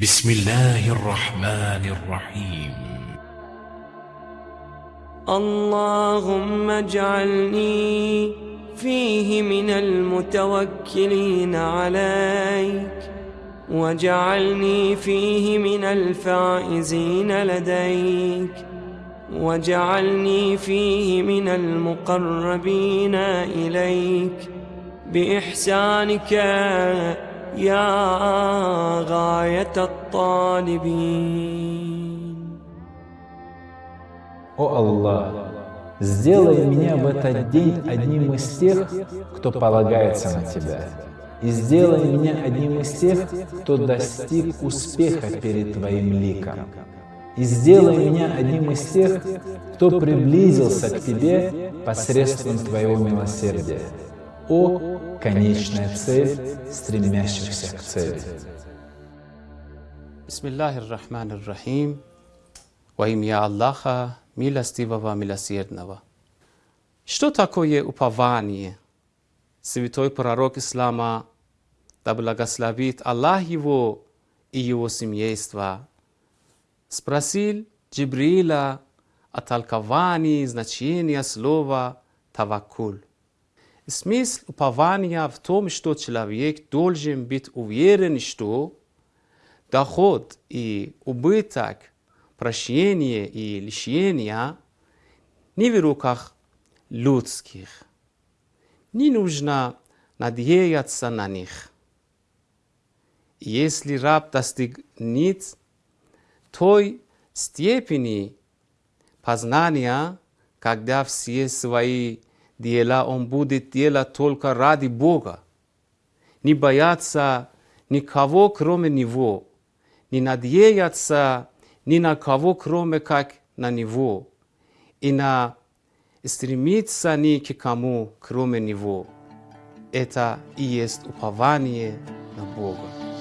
بسم الله الرحمن الرحيم. اللهم اجعلني فيه من المتوكلين عليك واجعلني فيه من الفائزين لديك واجعلني فيه من المقربين إليك. بإحسانك يا غاية الطالبين О Аллах, сделай меня в этот день одним из тех, кто полагается на Тебя. И сделай меня одним из тех, кто достиг успеха перед Твоим ликом. И сделай меня одним из тех, кто приблизился к Тебе посредством Твоего милосердия. О, конечная цель стремящихся к цели. Bismillahir Rahmanir Rahim. Во имя Аллаха, милостивого, милосердного. Что такое упование? Святой пророк Ислама, да благословит Аллах его и его семейство, спросил Джибриила о толковании значения слова «таваккуль». Смысл упования в том, что человек должен быть уверен, что доход и убыток, прощение и лишение не в руках людских. Не нужно надеяться на них. Если раб достигнет той степени познания, когда все свои дела он будет делать только ради Бога, не бояться никого, кроме Него, не надеяться ни на кого, кроме как на Него, и на стремиться ни к кому, кроме Него. Это и есть упование на Бога.